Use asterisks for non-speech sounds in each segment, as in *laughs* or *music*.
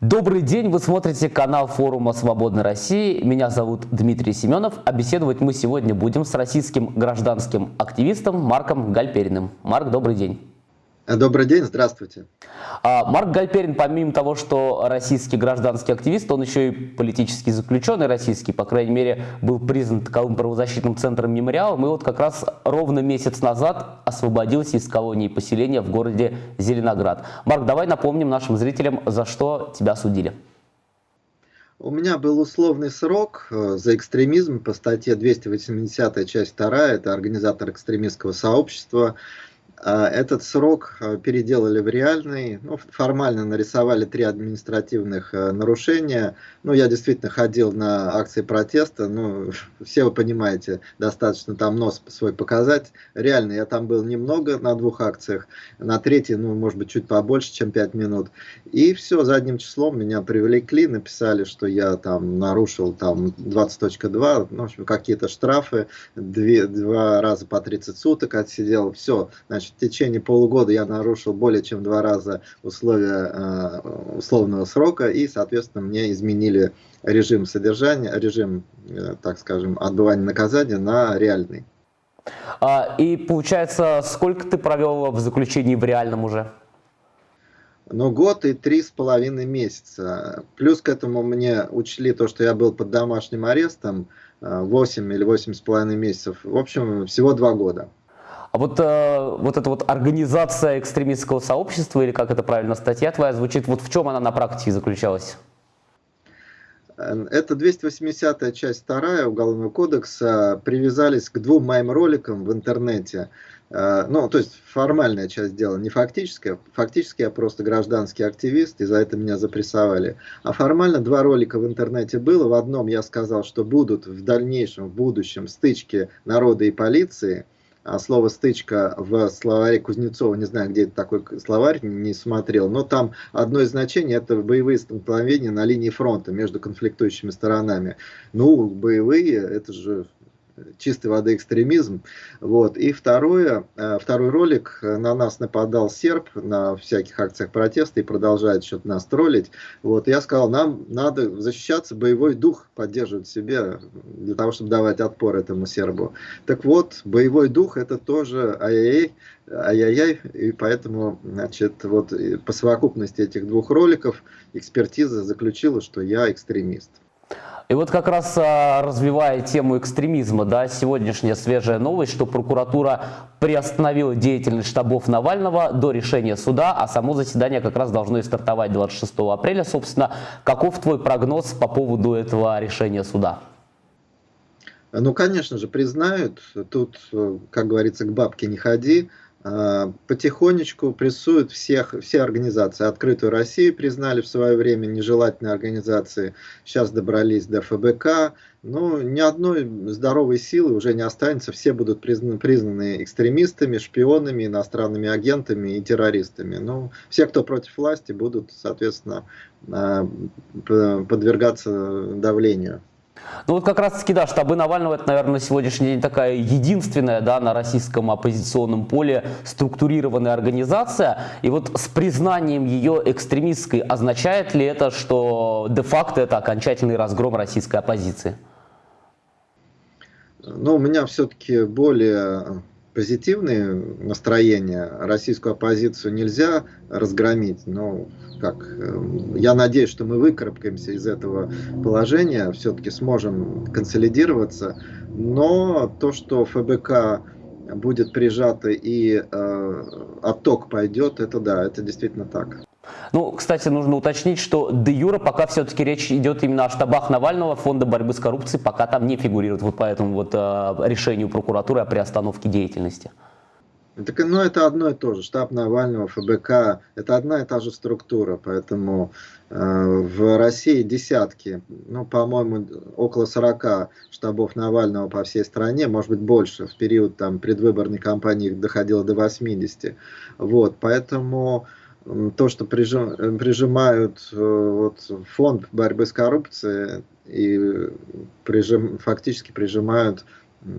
Добрый день, вы смотрите канал форума «Свободной России». Меня зовут Дмитрий Семенов, а беседовать мы сегодня будем с российским гражданским активистом Марком Гальпериным. Марк, добрый день. Добрый день, здравствуйте. А, Марк Гальперин, помимо того, что российский гражданский активист, он еще и политический заключенный российский, по крайней мере, был признан таковым правозащитным центром «Мемориалом», и вот как раз ровно месяц назад освободился из колонии поселения в городе Зеленоград. Марк, давай напомним нашим зрителям, за что тебя судили. У меня был условный срок э, за экстремизм по статье 280 часть 2, это организатор экстремистского сообщества, этот срок а, переделали в реальный, ну, формально нарисовали три административных э, нарушения. Ну, я действительно ходил на акции протеста, ну, *laughs* все вы понимаете, достаточно там нос свой показать. Реально, я там был немного на двух акциях, на третьей, ну, может быть, чуть побольше, чем пять минут. И все, задним числом меня привлекли, написали, что я там нарушил там 20.2, ну, в общем, какие-то штрафы, две, два раза по 30 суток отсидел, все, значит, в течение полугода я нарушил более чем два раза условия э, условного срока, и, соответственно, мне изменили режим содержания, режим, э, так скажем, отбывания наказания на реальный. А, и получается, сколько ты провел в заключении в реальном уже? Ну, год и три с половиной месяца. Плюс к этому мне учли то, что я был под домашним арестом 8 э, или восемь с половиной месяцев. В общем, всего два года. А вот, э, вот эта вот организация экстремистского сообщества, или как это правильно статья твоя звучит, вот в чем она на практике заключалась? Это 280 часть 2 Уголовного кодекса. Привязались к двум моим роликам в интернете. Э, ну, то есть формальная часть дела, не фактическая. Фактически я просто гражданский активист, и за это меня запрессовали. А формально два ролика в интернете было. В одном я сказал, что будут в дальнейшем, в будущем стычки народа и полиции – слово «стычка» в словаре Кузнецова, не знаю, где это такой словарь, не смотрел, но там одно из значений – это боевые столкновения на линии фронта между конфликтующими сторонами. Ну, боевые – это же чистой воды экстремизм. Вот. И второе, э, второй ролик, э, на нас нападал серб на всяких акциях протеста и продолжает что-то нас троллить. Вот. Я сказал, нам надо защищаться, боевой дух поддерживать себе, для того, чтобы давать отпор этому сербу. Так вот, боевой дух это тоже ай-яй-яй, ай-яй-яй, и поэтому, значит, вот по совокупности этих двух роликов экспертиза заключила, что я экстремист. И вот как раз а, развивая тему экстремизма, да, сегодняшняя свежая новость, что прокуратура приостановила деятельность штабов Навального до решения суда, а само заседание как раз должно и стартовать 26 апреля. Собственно, каков твой прогноз по поводу этого решения суда? Ну, конечно же, признают. Тут, как говорится, к бабке не ходи. А, потихонечку прессуют всех, все организации. Открытую Россию признали в свое время нежелательной организации, сейчас добрались до ФБК. Но ни одной здоровой силы уже не останется, все будут признаны, признаны экстремистами, шпионами, иностранными агентами и террористами. Ну, все, кто против власти, будут, соответственно, а, подвергаться давлению. Ну вот как раз таки, да, штабы Навального, это, наверное, на сегодняшний день такая единственная, да, на российском оппозиционном поле структурированная организация. И вот с признанием ее экстремистской означает ли это, что де-факто это окончательный разгром российской оппозиции? Ну, у меня все-таки более позитивные настроения. Российскую оппозицию нельзя разгромить, но как, эм, я надеюсь, что мы выкарабкаемся из этого положения, все-таки сможем консолидироваться, но то, что ФБК будет прижато и э, отток пойдет, это да, это действительно так. Ну, кстати, нужно уточнить, что де юра пока все-таки речь идет именно о штабах Навального, фонда борьбы с коррупцией, пока там не фигурирует вот по этому вот э, решению прокуратуры о приостановке деятельности. Так, ну, это одно и то же. Штаб Навального, ФБК, это одна и та же структура. Поэтому э, в России десятки, ну, по-моему, около 40 штабов Навального по всей стране, может быть, больше. В период там, предвыборной кампании доходило до 80. Вот, поэтому то, что прижим, прижимают э, вот, фонд борьбы с коррупцией и прижим, фактически прижимают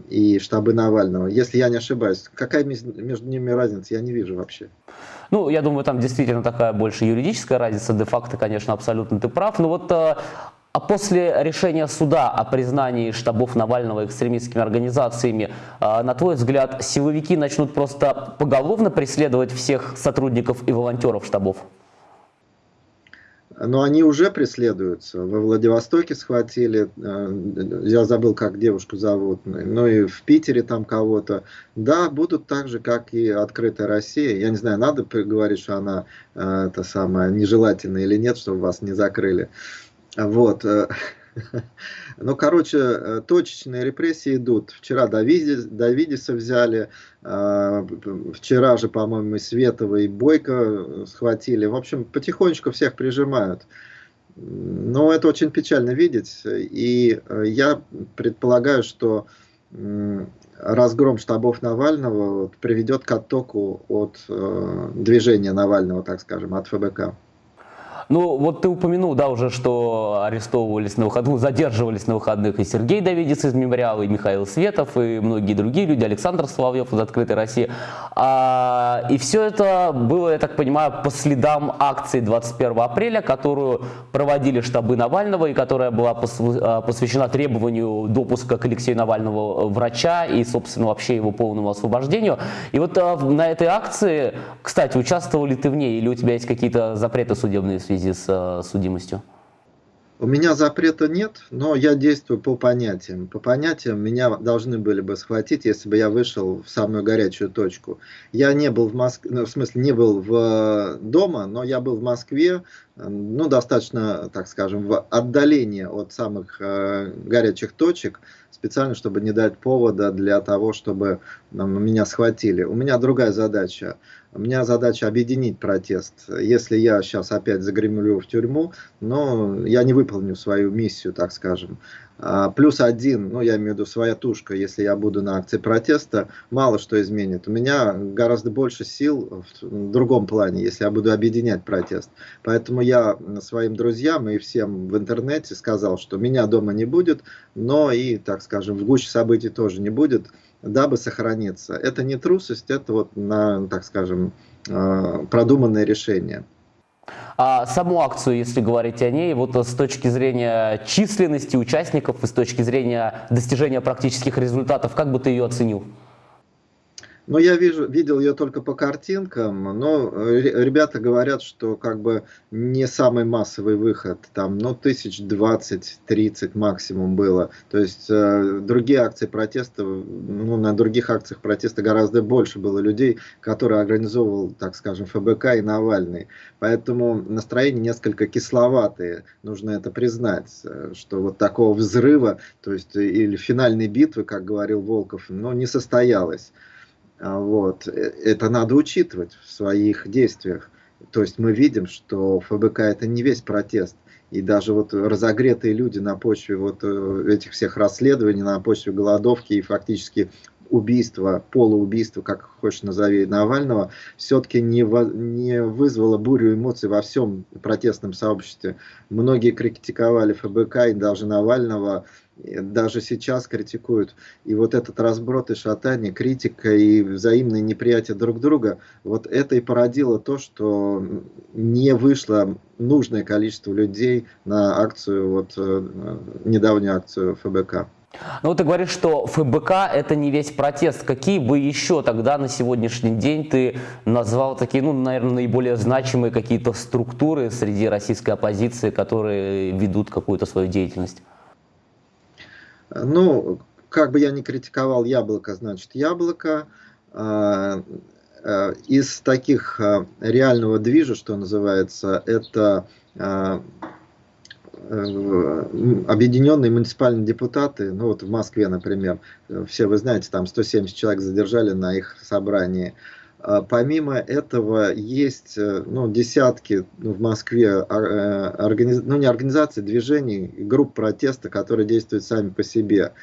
и штабы Навального. Если я не ошибаюсь, какая между ними разница, я не вижу вообще. Ну, я думаю, там действительно такая больше юридическая разница. Де-факто, конечно, абсолютно ты прав. Но вот э, а после решения суда о признании штабов Навального экстремистскими организациями, э, на твой взгляд, силовики начнут просто поголовно преследовать всех сотрудников и волонтеров штабов? но они уже преследуются. Во Владивостоке схватили, э, я забыл, как девушку зовут, ну и в Питере там кого-то. Да, будут так же, как и открытая Россия. Я не знаю, надо говорить, что она это самое нежелательная или нет, чтобы вас не закрыли. Вот. Э, *laughs* Ну, короче, э, точечные репрессии идут. Вчера Давидис, Давидиса взяли, а, вчера же, по-моему, и Светова, и Бойко схватили. В общем, потихонечку всех прижимают. Но это очень печально видеть. И э, я предполагаю, что разгром штабов Навального приведет к оттоку от э, движения Навального, так скажем, от ФБК. Ну, вот ты упомянул, да, уже, что арестовывались на выходных, ну, задерживались на выходных и Сергей Давидец из мемориала, и Михаил Светов, и многие другие люди, Александр Соловьев из «Открытой России». А, и все это было, я так понимаю, по следам акции 21 апреля, которую проводили штабы Навального, и которая была а, посвящена требованию допуска к Алексею Навальному врача и, собственно, вообще его полному освобождению. И вот а, на этой акции, кстати, участвовал ли ты в ней, или у тебя есть какие-то запреты судебные в связи связи с э, судимостью? У меня запрета нет, но я действую по понятиям. По понятиям меня должны были бы схватить, если бы я вышел в самую горячую точку. Я не был в Москве, ну, в смысле не был в э, дома, но я был в Москве, ну достаточно, так скажем, в отдалении от самых э, горячих точек, специально, чтобы не дать повода для того, чтобы э, меня схватили. У меня другая задача у меня задача объединить протест. Если я сейчас опять загремлю в тюрьму, но я не выполню свою миссию, так скажем. А, плюс один, ну я имею в виду своя тушка, если я буду на акции протеста, мало что изменит. У меня гораздо больше сил в другом плане, если я буду объединять протест. Поэтому я своим друзьям и всем в интернете сказал, что меня дома не будет, но и, так скажем, в гуще событий тоже не будет дабы сохраниться. Это не трусость, это вот, на, так скажем, а, продуманное решение. А саму акцию, если говорить о ней, вот с точки зрения численности участников с точки зрения достижения практических результатов, как бы ты ее оценил? Ну, я вижу, видел ее только по картинкам, но э, ребята говорят, что как бы не самый массовый выход, там, ну, тысяч двадцать-тридцать максимум было. То есть э, другие акции протеста, ну, на других акциях протеста гораздо больше было людей, которые организовывал, так скажем, ФБК и Навальный. Поэтому настроение несколько кисловатые, нужно это признать, э, что вот такого взрыва, то есть или финальной битвы, как говорил Волков, ну, не состоялось. А, вот. Э, это надо учитывать в своих действиях. То есть мы видим, что ФБК это не весь протест. И даже вот разогретые люди на почве вот э, этих всех расследований, на почве голодовки и фактически убийства, полуубийства, как хочешь назови, Навального, все-таки не, не вызвало бурю эмоций во всем протестном сообществе. Многие критиковали ФБК и даже Навального даже сейчас критикуют. И вот этот разброд и шатание, критика и взаимное неприятие друг друга, вот это и породило то, что не вышло нужное количество людей на акцию, вот э, недавнюю акцию ФБК. Ну, ты говоришь, что ФБК это не весь протест. Какие бы еще тогда на сегодняшний день ты назвал такие, ну, наверное, наиболее значимые какие-то структуры среди российской оппозиции, которые ведут какую-то свою деятельность? Ну, как бы я ни критиковал яблоко, значит яблоко. А, а, из таких а, реального движа, что называется, это э, объединенные муниципальные депутаты, ну вот в Москве, например, все вы знаете, там 170 человек задержали на их собрании. Помимо этого есть ну, десятки ну, в Москве э, организ... ну, не организаций, движений, групп протеста, которые действуют сами по себе.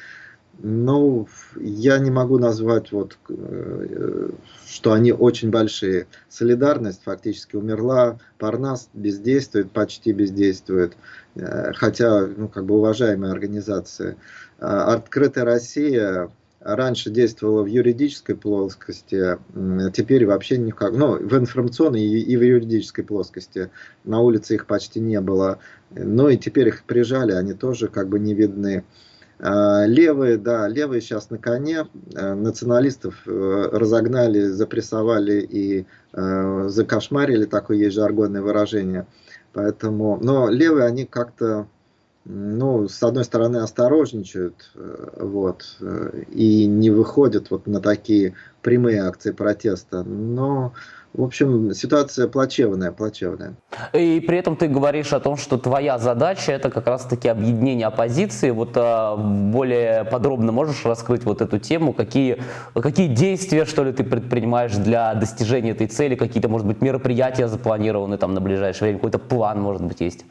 Ну, я не могу назвать, вот, э, что они очень большие. Солидарность фактически умерла, Парнас бездействует, почти бездействует, э, хотя, ну, как бы уважаемая организация. Открытая Россия раньше действовала в юридической плоскости, теперь вообще никак, ну, в информационной и в юридической плоскости. На улице их почти не было. Ну и теперь их прижали, они тоже как бы не видны. А, левые, да, левые сейчас на коне, э, националистов э, разогнали, запрессовали и э, закошмарили, такое есть жаргонное выражение. Поэтому, но левые, они как-то, ну, с одной стороны, осторожничают, вот, и не выходят вот на такие прямые акции протеста, но в общем, ситуация плачевная, плачевная. И при этом ты говоришь о том, что твоя задача это как раз-таки объединение оппозиции. Вот а, более подробно можешь раскрыть вот эту тему? Какие, какие действия, что ли, ты предпринимаешь для достижения этой цели? Какие-то, может быть, мероприятия запланированы там на ближайшее время? Какой-то план, может быть, есть?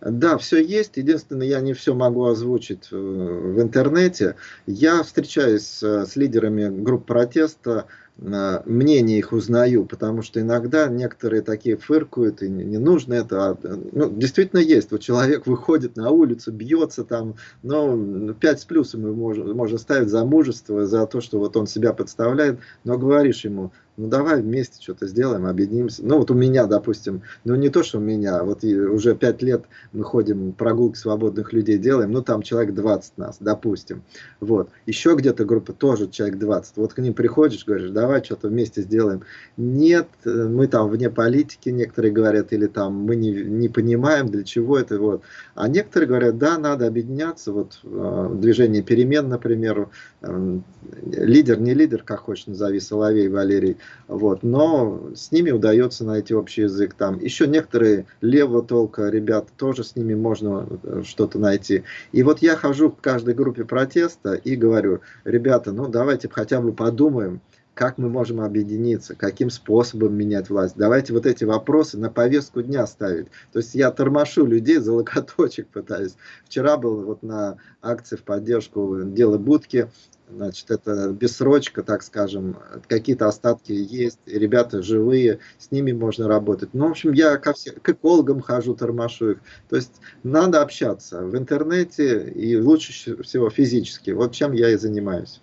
Да, все есть. Единственное, я не все могу озвучить э, в интернете. Я встречаюсь с лидерами групп протеста мнение их узнаю, потому что иногда некоторые такие фыркают, и не нужно это. А, ну, действительно есть. Вот человек выходит на улицу, бьется там, но 5 с плюсом ему можно, можно ставить за мужество, за то, что вот он себя подставляет, но говоришь ему, ну давай вместе что-то сделаем, объединимся. Ну вот у меня, допустим, ну не то, что у меня, вот уже пять лет мы ходим, прогулки свободных людей делаем, ну там человек 20 нас, допустим. Вот. Еще где-то группа тоже человек 20. Вот к ним приходишь, говоришь, давай что-то вместе сделаем. Нет, мы там вне политики, некоторые говорят, или там мы не, не понимаем, для чего это. Вот. А некоторые говорят, да, надо объединяться. Вот э, движение перемен, например, э, лидер, не лидер, как хочешь назови, Соловей Валерий, вот, но с ними удается найти общий язык. Там еще некоторые левого толка ребята, тоже с ними можно э, что-то найти. И вот я хожу в каждой группе протеста и говорю, ребята, ну давайте хотя бы подумаем, как мы можем объединиться, каким способом менять власть. Давайте вот эти вопросы на повестку дня ставить. То есть я тормошу людей за локоточек пытаюсь. Вчера был вот на акции в поддержку дела Будки, Значит, это бессрочка, так скажем, какие-то остатки есть, ребята живые, с ними можно работать. Ну, в общем, я ко всем, к экологам хожу, тормошу их. То есть надо общаться в интернете и лучше всего физически. Вот чем я и занимаюсь.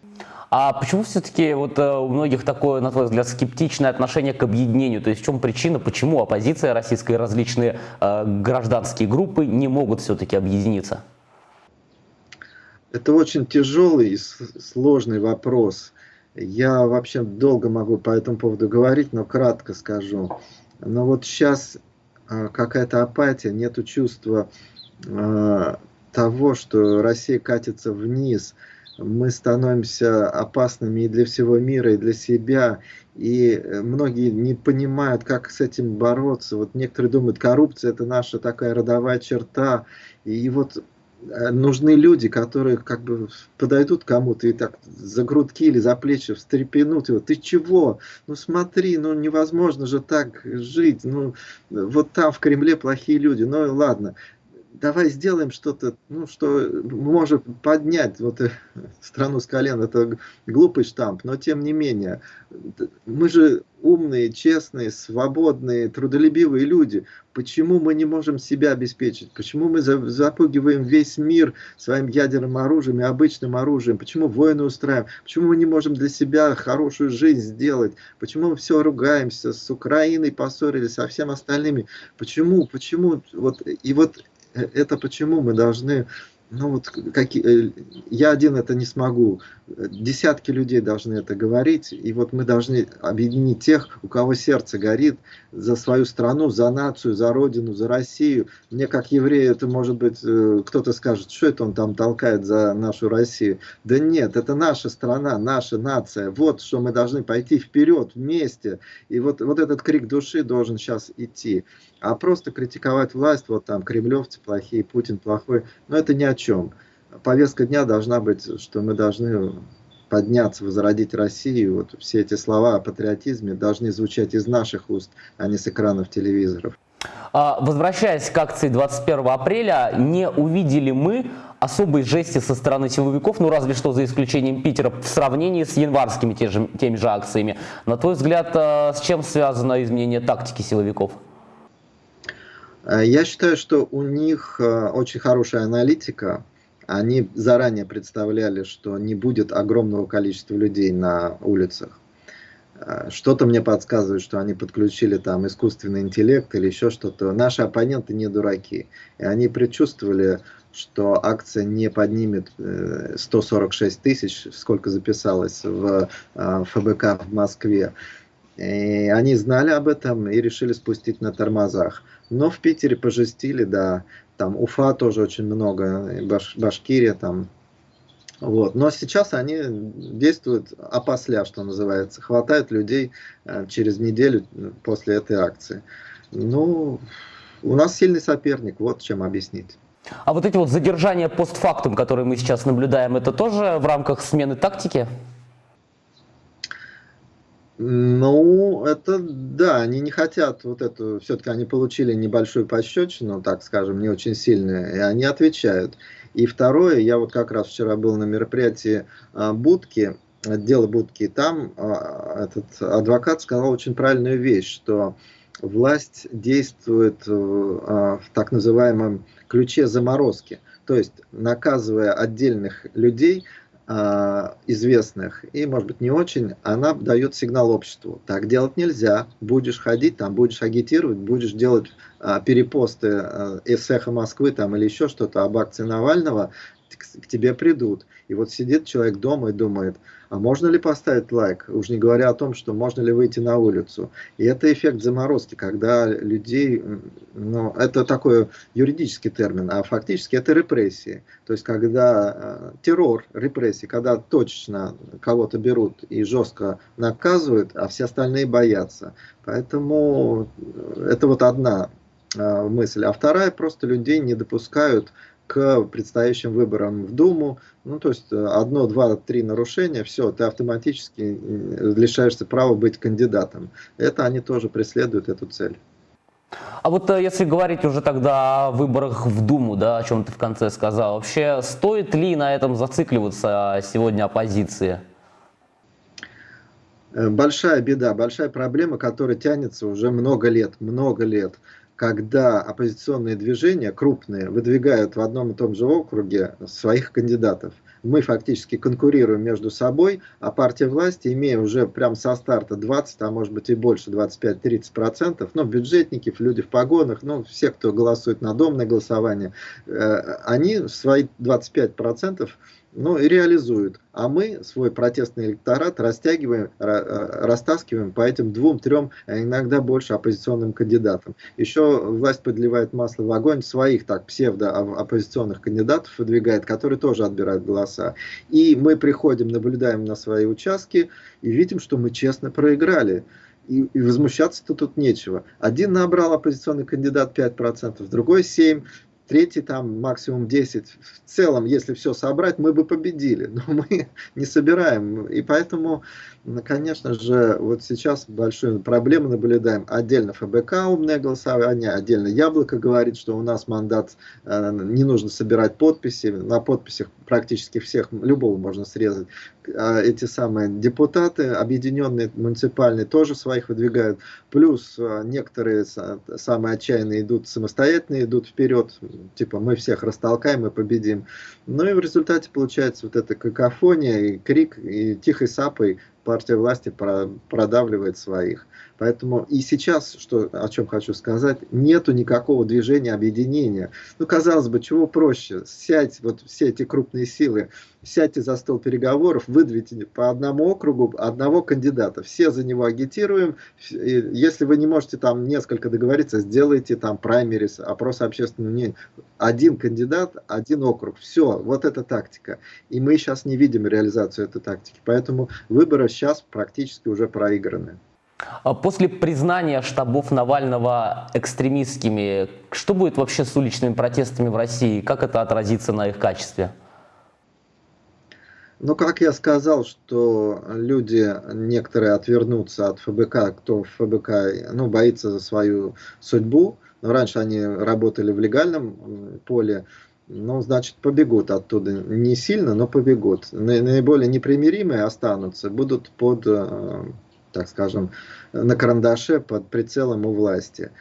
А почему все-таки вот э, у многих такое, на твой взгляд, скептичное отношение к объединению? То есть в чем причина, почему оппозиция российская и различные э, гражданские группы не могут все-таки объединиться? Это очень тяжелый и сложный вопрос. Я вообще долго могу по этому поводу говорить, но кратко скажу. Но вот сейчас а, какая-то апатия, нету чувства а, того, что Россия катится вниз. Мы становимся опасными и для всего мира, и для себя. И многие не понимают, как с этим бороться. Вот некоторые думают, коррупция это наша такая родовая черта. И вот Э, нужны люди, которые как бы подойдут кому-то и так за грудки или за плечи встрепенут его. Ты чего? Ну смотри, ну невозможно же так жить. Ну вот там в Кремле плохие люди. Ну ладно, давай сделаем что-то, ну, что может поднять вот э, *laughs* страну с колен. Это глупый штамп, но тем не менее. Мы же умные, честные, свободные, трудолюбивые люди. Почему мы не можем себя обеспечить? Почему мы запугиваем весь мир своим ядерным оружием и обычным оружием? Почему войны устраиваем? Почему мы не можем для себя хорошую жизнь сделать? Почему мы все ругаемся с Украиной, поссорились со всем остальными? Почему? Почему? Вот, и вот это почему мы должны ну вот какие, э, я один это не смогу, десятки людей должны это говорить, и вот мы должны объединить тех, у кого сердце горит за свою страну, за нацию, за родину, за Россию. Мне как еврею это может быть, э, кто-то скажет, что это он там толкает за нашу Россию. Да нет, это наша страна, наша нация, вот что мы должны пойти вперед вместе, и вот, вот этот крик души должен сейчас идти. А просто критиковать власть, вот там кремлевцы плохие, Путин плохой, но это ни о чем. Повестка дня должна быть, что мы должны подняться, возродить Россию. Вот все эти слова о патриотизме должны звучать из наших уст, а не с экранов телевизоров. А, возвращаясь к акции 21 апреля, не увидели мы особой жести со стороны силовиков, ну разве что за исключением Питера, в сравнении с январскими теми же акциями. На твой взгляд, а, с чем связано изменение тактики силовиков? Э, я считаю, что у них э, очень хорошая аналитика, они заранее представляли, что не будет огромного количества людей на улицах. А, что-то мне подсказывает, что они подключили там искусственный интеллект или еще что-то. Наши оппоненты не дураки. И они предчувствовали, что акция не поднимет 146 э, тысяч, сколько записалось в ФБК в Москве. И они знали об этом и решили спустить на тормозах. Но в Питере пожестили, да. Там Уфа тоже очень много, Баш, Башкирия там вот. Но сейчас они действуют опосля, что называется. Хватает людей э, через неделю после этой акции. Ну, у нас сильный соперник, вот чем объяснить. А вот эти вот задержания постфактум, которые мы сейчас наблюдаем, это тоже в рамках смены тактики? Ну, это да, они не хотят вот эту, все-таки они получили небольшую пощечину, так скажем, не очень сильную, и они отвечают. И второе, я вот как раз вчера был на мероприятии а, Будки, дело Будки, и там а, этот адвокат сказал очень правильную вещь, что власть действует а, в так называемом ключе заморозки. То есть, наказывая отдельных людей, известных и, может быть, не очень, она дает сигнал обществу. Так делать нельзя. Будешь ходить, там будешь агитировать, будешь делать а, перепосты а, из эхо Москвы там, или еще что-то об акции Навального, к, тебе придут. И вот сидит человек дома и думает, а можно ли поставить лайк, уж не говоря о том, что можно ли выйти на улицу. И это эффект заморозки, когда людей, ну, это такой юридический термин, а фактически это репрессии. То есть, когда э, террор, репрессии, когда точечно кого-то берут и жестко наказывают, а все остальные боятся. Поэтому это вот одна э, мысль. А вторая, просто людей не допускают к предстоящим выборам в Думу. Ну, то есть э, одно, два, три нарушения, все, ты автоматически э, лишаешься права быть кандидатом. Это они тоже преследуют эту цель. А вот э, если говорить уже тогда о выборах в Думу, да, о чем ты в конце сказал, вообще стоит ли на этом зацикливаться сегодня оппозиции? Большая беда, большая проблема, которая тянется уже много лет, много лет когда оппозиционные движения крупные выдвигают в одном и том же округе своих кандидатов. Мы фактически конкурируем между собой, а партия власти, имея уже прям со старта 20, а может быть и больше, 25-30%, ну, бюджетники, люди в погонах, ну, все, кто голосует на домное голосование, э, они свои 25% ну, и реализуют. А мы свой протестный электорат растягиваем, растаскиваем по этим двум-трем, а иногда больше оппозиционным кандидатам. Еще власть подливает масло в огонь своих так псевдо-оппозиционных кандидатов выдвигает, которые тоже отбирают голоса. И мы приходим, наблюдаем на свои участки и видим, что мы честно проиграли. И, и возмущаться-то тут нечего. Один набрал оппозиционный кандидат 5%, другой 7%, третий там максимум 10. В целом, если все собрать, мы бы победили, но *laughs* мы не собираем. И поэтому, конечно же, вот сейчас большую проблему наблюдаем. Отдельно ФБК умное голосование, отдельно Яблоко говорит, что у нас мандат, э, не нужно собирать подписи, на подписях практически всех, любого можно срезать. А эти самые депутаты, объединенные муниципальные, тоже своих выдвигают. Плюс э, некоторые самые отчаянные идут самостоятельно, идут вперед, типа мы всех растолкаем и победим. Ну и в результате получается вот эта какофония и крик, и тихой сапой партия власти продавливает своих. Поэтому и сейчас, что, о чем хочу сказать, нету никакого движения объединения. Ну, казалось бы, чего проще? Сядь, вот все эти крупные силы, сядьте за стол переговоров, выдвиньте по одному округу одного кандидата. Все за него агитируем. Если вы не можете там несколько договориться, сделайте там праймерис, опрос общественного мнения. Один кандидат, один округ. Все, вот эта тактика. И мы сейчас не видим реализацию этой тактики. Поэтому выборы сейчас практически уже проиграны. А после признания штабов Навального экстремистскими, что будет вообще с уличными протестами в России? Как это отразится на их качестве? Ну, как я сказал, что люди, некоторые отвернутся от ФБК, кто в ФБК ну, боится за свою судьбу. Но раньше они работали в легальном поле, ну, значит, побегут оттуда. Не сильно, но побегут. Наиболее непримиримые останутся, будут под, э, так скажем, на карандаше, под прицелом у власти.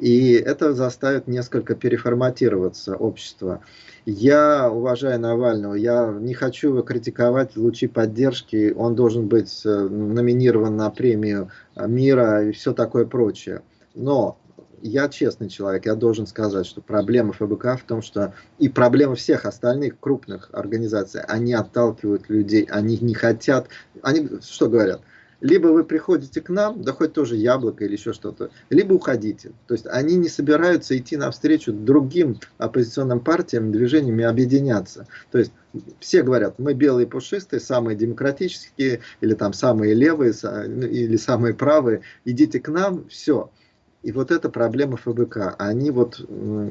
И это заставит несколько переформатироваться общество. Я уважаю Навального, я не хочу его критиковать лучи поддержки, он должен быть э, номинирован на премию мира и все такое прочее. Но я честный человек, я должен сказать, что проблема ФБК в том, что и проблема всех остальных крупных организаций, они отталкивают людей, они не хотят, они что говорят? Либо вы приходите к нам, да хоть тоже яблоко или еще что-то, либо уходите. То есть они не собираются идти навстречу другим оппозиционным партиям, движениям и объединяться. То есть все говорят, мы белые пушистые, самые демократические, или там самые левые, или самые правые, идите к нам, все. И вот это проблема ФБК. Они вот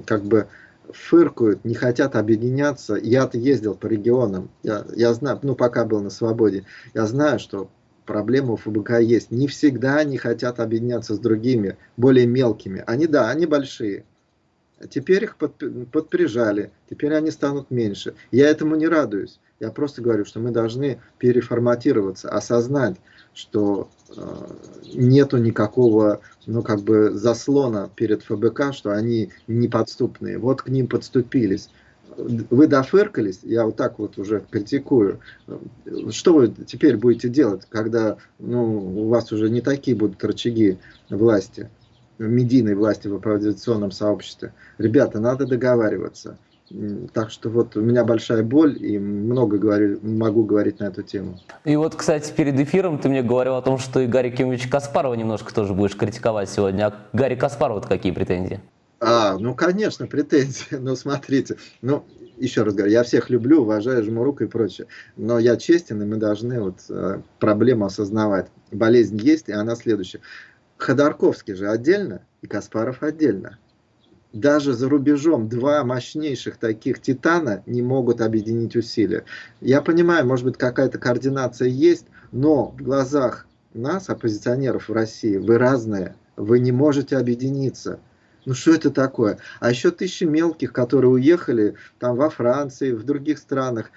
как бы фыркают, не хотят объединяться. Я-то ездил по регионам, я, я знаю, ну пока был на свободе, я знаю, что проблема у ФБК есть. Не всегда они хотят объединяться с другими, более мелкими. Они, да, они большие. Теперь их под, подприжали, теперь они станут меньше. Я этому не радуюсь. Я просто говорю, что мы должны переформатироваться, осознать, что э, нету никакого, ну, как бы заслона перед ФБК, что они неподступные. Вот к ним подступились. Вы дофыркались, я вот так вот уже критикую. Что вы теперь будете делать, когда ну, у вас уже не такие будут рычаги власти, медийной власти в оправдационном сообществе? Ребята, надо договариваться. Так что вот у меня большая боль и много говорю, могу говорить на эту тему. И вот, кстати, перед эфиром ты мне говорил о том, что и Гарри Кимович Каспарова немножко тоже будешь критиковать сегодня. А Гарри Каспарова какие претензии? А, ну, конечно, претензии. *laughs* Но смотрите, ну, еще раз говорю, я всех люблю, уважаю, жму руку и прочее. Но я честен, и мы должны вот э, проблему осознавать. Болезнь есть, и она следующая. Ходорковский же отдельно, и Каспаров отдельно даже за рубежом два мощнейших таких титана не могут объединить усилия. Я понимаю, может быть какая-то координация есть, но в глазах нас, оппозиционеров в России, вы разные, вы не можете объединиться. Ну что это такое? А еще тысячи мелких, которые уехали там во Франции, в других странах.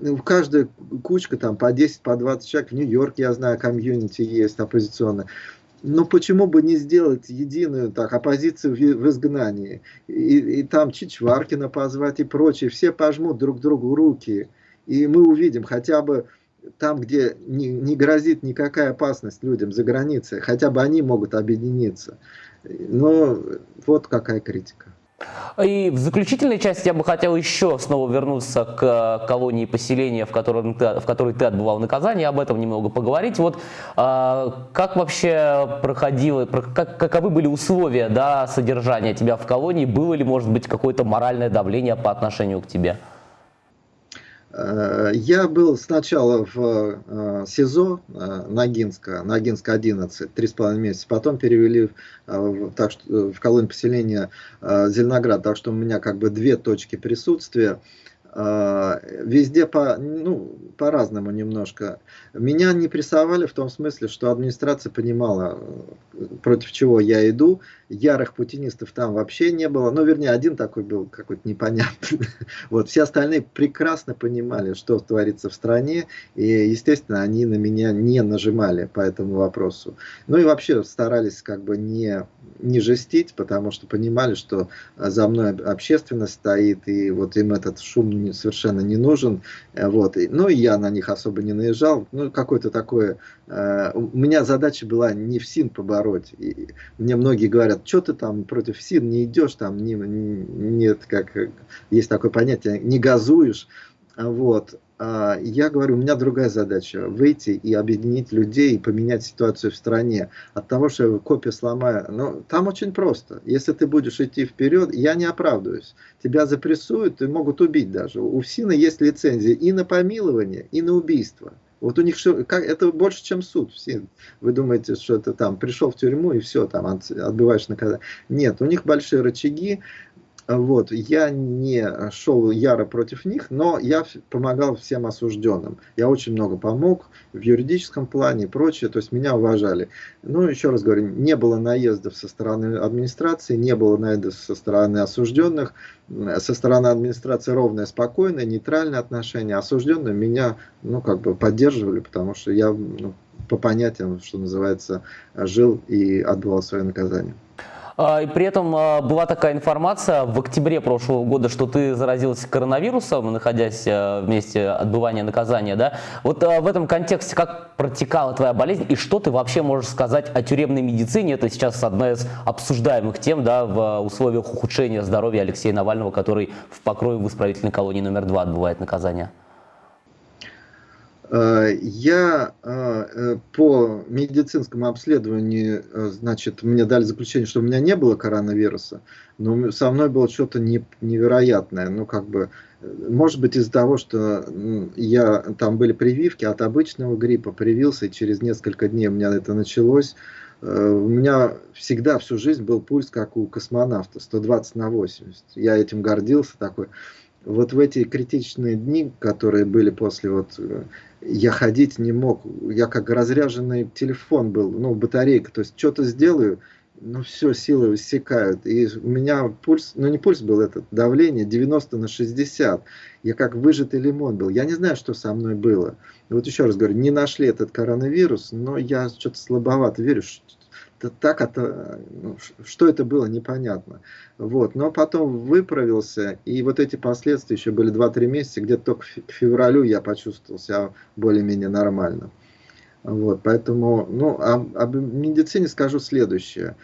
Ну, каждая кучка там по 10, по 20 человек. В Нью-Йорке, я знаю, комьюнити есть оппозиционная. Но почему бы не сделать единую так, оппозицию в, в изгнании? И, и там Чичваркина позвать и прочее. Все пожмут друг другу руки. И мы увидим хотя бы там, где не, не грозит никакая опасность людям за границей, хотя бы они могут объединиться. Но вот какая критика. И в заключительной части я бы хотел еще снова вернуться к колонии поселения, в, котором ты, в которой ты отбывал наказание, об этом немного поговорить. Вот а, как вообще проходило, как, каковы были условия да, содержания тебя в колонии? Было ли, может быть, какое-то моральное давление по отношению к тебе? Э, я был сначала в э, СИЗО э, Ногинска, Ногинска 11, три с половиной месяца, потом перевели в, так, что, в колонию поселения Зеленоград, так что у меня как бы две точки присутствия. А, везде по, ну, по-разному немножко. Меня не прессовали в том смысле, что администрация понимала, против чего я иду. Ярых путинистов там вообще не было. Ну, вернее, один такой был какой-то непонятный. *laughs* Вот. Все остальные прекрасно понимали, что творится в стране. И, естественно, они на меня не нажимали по этому вопросу. Ну и вообще старались как бы не, не жестить, потому что понимали, что за мной общественность стоит. И вот им этот шум совершенно не нужен. Э, вот. Ну и я на них особо не наезжал. Ну, какое-то такое... Э, у меня задача была не в СИН побороть. И мне многие говорят, что ты там против СИН не идешь, там не, не, нет, как есть такое понятие, не газуешь. Вот. А, я говорю, у меня другая задача, выйти и объединить людей и поменять ситуацию в стране. От того, что я копию сломаю, ну, там очень просто. Если ты будешь идти вперед, я не оправдываюсь. Тебя запрессуют и могут убить даже. У ФСИНа есть лицензия и на помилование, и на убийство. Вот у них что, как, это больше, чем суд. Все, вы думаете, что это там пришел в тюрьму и все, там отбываешь наказание. Нет, у них большие рычаги, вот, я не шел яро против них, но я помогал всем осужденным. Я очень много помог в юридическом плане и прочее, то есть меня уважали. Ну, еще раз говорю, не было наездов со стороны администрации, не было наездов со стороны осужденных. Со стороны администрации ровное, спокойное, нейтральное отношение. Осужденные меня, ну, как бы поддерживали, потому что я ну, по понятиям, что называется, жил и отбывал свое наказание. А, и при этом а, была такая информация в октябре прошлого года, что ты заразился коронавирусом, находясь а, в месте отбывания наказания. Да? Вот в этом контексте как протекала твоя болезнь и что ты вообще можешь сказать о тюремной медицине? Это сейчас одна из обсуждаемых тем да, в условиях ухудшения здоровья Алексея Навального, который в покрое в исправительной колонии номер два отбывает наказание. Э, я э, э, по медицинскому обследованию, значит, мне дали заключение, что у меня не было коронавируса, но со мной было что-то невероятное. Ну, как бы, может быть, из-за того, что я, там были прививки от обычного гриппа, привился, и через несколько дней у меня это началось. У меня всегда всю жизнь был пульс, как у космонавта, 120 на 80. Я этим гордился такой вот в эти критичные дни, которые были после вот, я ходить не мог, я как разряженный телефон был, ну, батарейка, то есть что-то сделаю, ну, все, силы иссякают. И у меня пульс, ну, не пульс был этот, давление 90 на 60. Я как выжатый лимон был. Я не знаю, что со мной было. Вот еще раз говорю, не нашли этот коронавирус, но я что-то слабовато верю, так это, ну, что это было, непонятно. Вот. Но потом выправился, и вот эти последствия еще были 2-3 месяца, где-то только к февралю я почувствовал себя более-менее нормально. Вот, поэтому, ну, об, об медицине скажу следующее.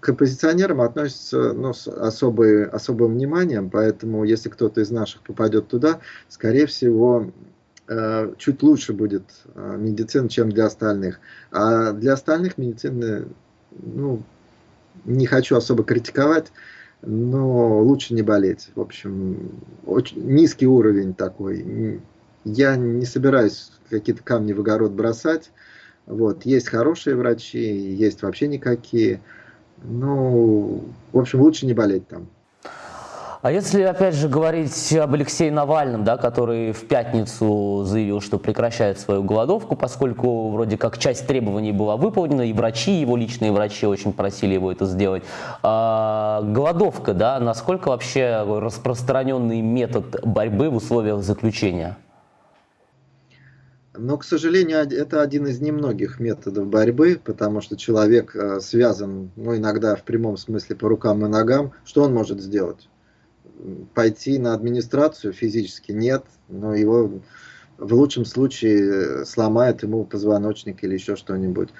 К оппозиционерам относятся ну, с особой, особым вниманием, поэтому если кто-то из наших попадет туда, скорее всего, чуть лучше будет э, медицина, чем для остальных. А для остальных медицины, ну, не хочу особо критиковать, но лучше не болеть. В общем, очень низкий уровень такой. Я не собираюсь какие-то камни в огород бросать. Вот. Есть хорошие врачи, есть вообще никакие. Ну, в общем, лучше не болеть там. А если, опять же, говорить об Алексее Навальном, да, который в пятницу заявил, что прекращает свою голодовку, поскольку вроде как часть требований была выполнена, и врачи, его личные врачи очень просили его это сделать. А, голодовка, да, насколько вообще распространенный метод борьбы в условиях заключения? Но, к сожалению, это один из немногих методов борьбы, потому что человек э, связан, ну, иногда в прямом смысле по рукам и ногам. Что он может сделать? Пойти на администрацию физически нет, но его в лучшем случае сломают ему позвоночник или еще что-нибудь,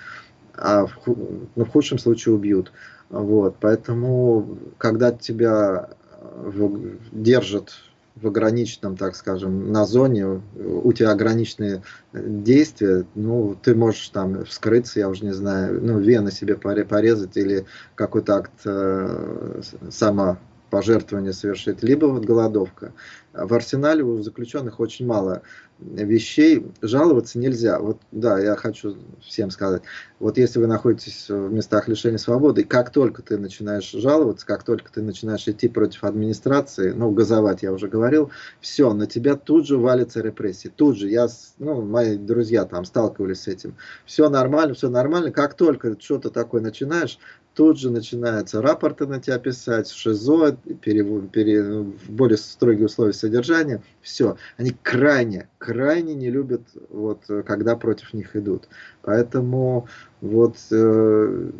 а в, ну, в худшем случае убьют. Вот, поэтому, когда тебя в, держат в ограниченном, так скажем, на зоне, у тебя ограниченные действия, ну, ты можешь там вскрыться, я уже не знаю, ну, вены себе порезать или какой-то акт э, само пожертвование совершить, либо вот голодовка. В арсенале у заключенных очень мало вещей, жаловаться нельзя. Вот, да, я хочу всем сказать, вот если вы находитесь в местах лишения свободы, как только ты начинаешь жаловаться, как только ты начинаешь идти против администрации, ну, газовать я уже говорил, все, на тебя тут же валится репрессии, тут же, я, ну, мои друзья там сталкивались с этим, все нормально, все нормально, как только что-то такое начинаешь, тут же начинаются рапорты на тебя писать, ШИЗО, пере, пере, более строгие условия содержания. Все. Они крайне, крайне не любят, вот, когда против них идут. Поэтому вот э,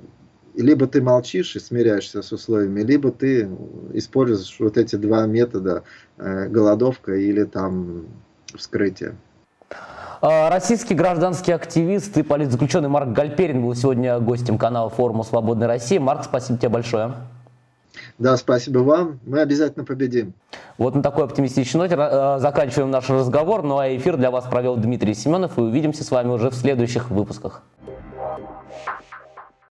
либо ты молчишь и смиряешься с условиями, либо ты используешь вот эти два метода, э, голодовка или там вскрытие. А, российский гражданский активист и политзаключенный Марк Гальперин был сегодня гостем канала форума «Свободной России». Марк, спасибо тебе большое. Да, спасибо вам. Мы обязательно победим. Вот на такой оптимистичной ноте э, заканчиваем наш разговор. Ну а эфир для вас провел Дмитрий Семенов. И увидимся с вами уже в следующих выпусках.